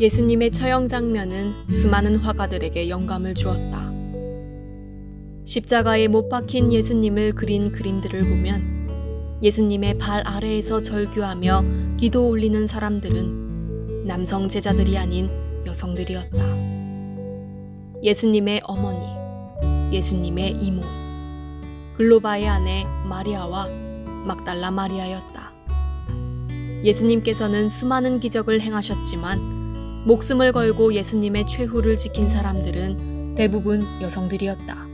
예수님의 처형 장면은 수많은 화가들에게 영감을 주었다. 십자가에 못 박힌 예수님을 그린 그림들을 보면 예수님의 발 아래에서 절규하며 기도 올리는 사람들은 남성 제자들이 아닌 여성들이었다. 예수님의 어머니, 예수님의 이모, 글로바의 아내 마리아와 막달라 마리아였다. 예수님께서는 수많은 기적을 행하셨지만 목숨을 걸고 예수님의 최후를 지킨 사람들은 대부분 여성들이었다.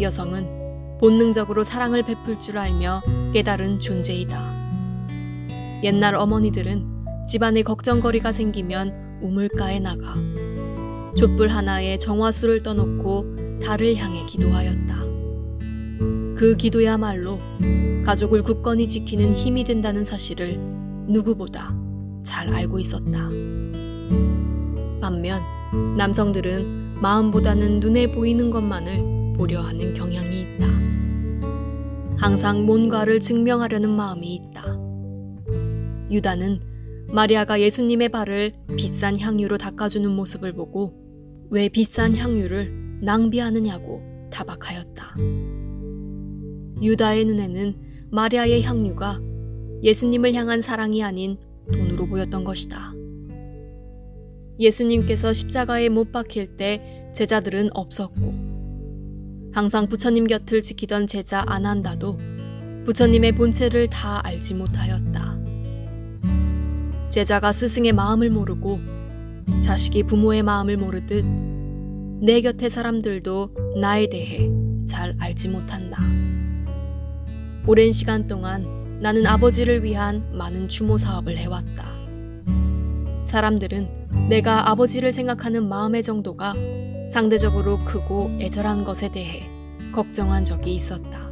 여성은 본능적으로 사랑을 베풀 줄 알며 깨달은 존재이다. 옛날 어머니들은 집안에 걱정거리가 생기면 우물가에 나가 촛불 하나에 정화수를 떠놓고 달을 향해 기도하였다. 그 기도야말로 가족을 굳건히 지키는 힘이 된다는 사실을 누구보다 잘 알고 있었다. 반면 남성들은 마음보다는 눈에 보이는 것만을 보려 하는 경향이 있다. 항상 뭔가를 증명하려는 마음이 있다. 유다는 마리아가 예수님의 발을 비싼 향유로 닦아주는 모습을 보고 왜 비싼 향유를 낭비하느냐고 타박하였다. 유다의 눈에는 마리아의 향유가 예수님을 향한 사랑이 아닌 돈으로 보였던 것이다. 예수님께서 십자가에 못 박힐 때 제자들은 없었고 항상 부처님 곁을 지키던 제자 아난다도 부처님의 본체를 다 알지 못하였다. 제자가 스승의 마음을 모르고 자식이 부모의 마음을 모르듯 내 곁의 사람들도 나에 대해 잘 알지 못한다. 오랜 시간 동안 나는 아버지를 위한 많은 추모 사업을 해왔다. 사람들은 내가 아버지를 생각하는 마음의 정도가 상대적으로 크고 애절한 것에 대해 걱정한 적이 있었다.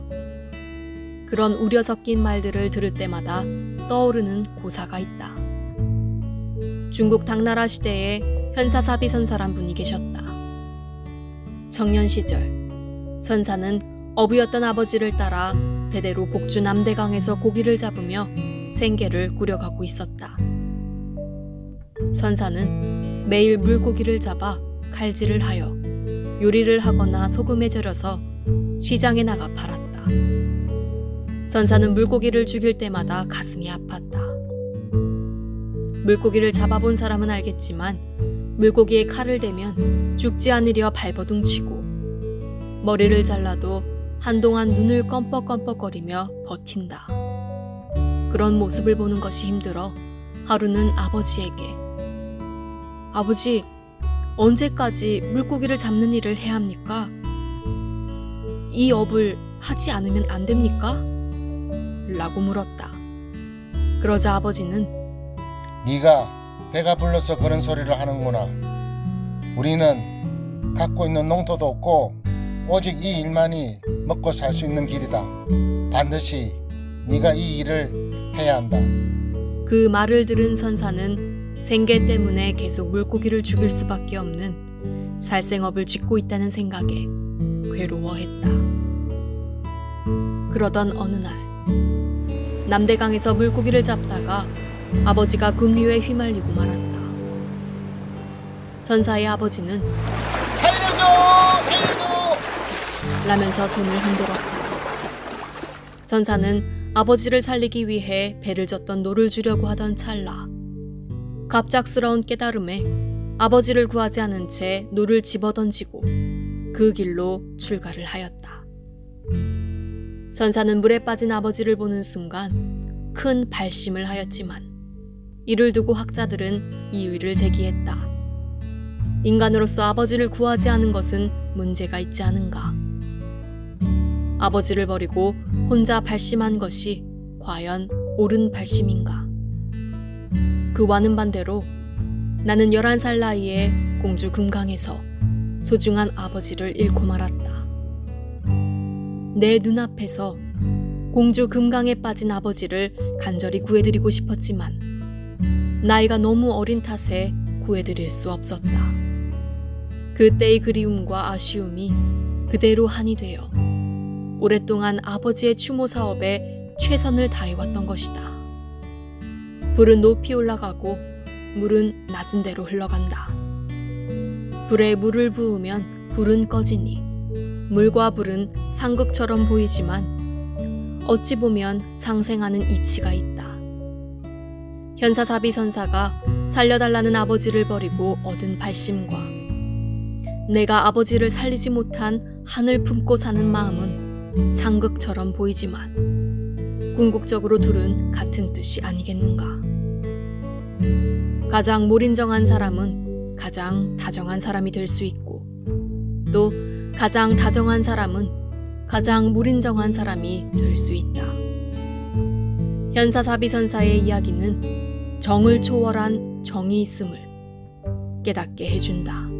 그런 우려 섞인 말들을 들을 때마다 떠오르는 고사가 있다. 중국 당나라 시대에 현사사비 선사란 분이 계셨다. 청년 시절 선사는 어부였던 아버지를 따라 대대로 복주 남대강에서 고기를 잡으며 생계를 꾸려가고 있었다. 선사는 매일 물고기를 잡아 칼질을 하여 요리를 하거나 소금에 절여서 시장에 나가 팔았다. 선사는 물고기를 죽일 때마다 가슴이 아팠다. 물고기를 잡아본 사람은 알겠지만 물고기에 칼을 대면 죽지 않으려 발버둥 치고 머리를 잘라도 한동안 눈을 껌뻑껌뻑거리며 버틴다. 그런 모습을 보는 것이 힘들어 하루는 아버지에게 아버지, 언제까지 물고기를 잡는 일을 해야 합니까? 이 업을 하지 않으면 안 됩니까? 라고 물었다. 그러자 아버지는 네가 배가 불러서 그런 소리를 하는구나. 우리는 갖고 있는 농토도 없고 오직 이 일만이 먹고 살 수 있는 길이다. 반드시 네가 이 일을 해야 한다. 그 말을 들은 선사는 생계 때문에 계속 물고기를 죽일 수밖에 없는 살생업을 짓고 있다는 생각에 괴로워했다. 그러던 어느 날 남대강에서 물고기를 잡다가 아버지가 급류에 휘말리고 말았다. 선사의 아버지는 살려줘! 살려줘! 라면서 손을 흔들었다. 선사는 아버지를 살리기 위해 배를 젓던 노를 주려고 하던 찰나 갑작스러운 깨달음에 아버지를 구하지 않은 채 노를 집어던지고 그 길로 출가를 하였다. 선사는 물에 빠진 아버지를 보는 순간 큰 발심을 하였지만 이를 두고 학자들은 이의를 제기했다. 인간으로서 아버지를 구하지 않은 것은 문제가 있지 않은가? 아버지를 버리고 혼자 발심한 것이 과연 옳은 발심인가? 그와는 반대로 나는 11살 나이에 공주 금강에서 소중한 아버지를 잃고 말았다. 내 눈앞에서 공주 금강에 빠진 아버지를 간절히 구해드리고 싶었지만 나이가 너무 어린 탓에 구해드릴 수 없었다. 그때의 그리움과 아쉬움이 그대로 한이 되어 오랫동안 아버지의 추모 사업에 최선을 다해왔던 것이다. 불은 높이 올라가고 물은 낮은 데로 흘러간다. 불에 물을 부으면 불은 꺼지니 물과 불은 상극처럼 보이지만 어찌 보면 상생하는 이치가 있다. 현사사비 선사가 살려달라는 아버지를 버리고 얻은 발심과 내가 아버지를 살리지 못한 한을 품고 사는 마음은 상극처럼 보이지만 궁극적으로 둘은 같은 뜻이 아니겠는가. 가장 몰인정한 사람은 가장 다정한 사람이 될 수 있고 또 가장 다정한 사람은 가장 무린정한 사람이 될 수 있다. 현사사비선사의 이야기는 정을 초월한 정이 있음을 깨닫게 해준다.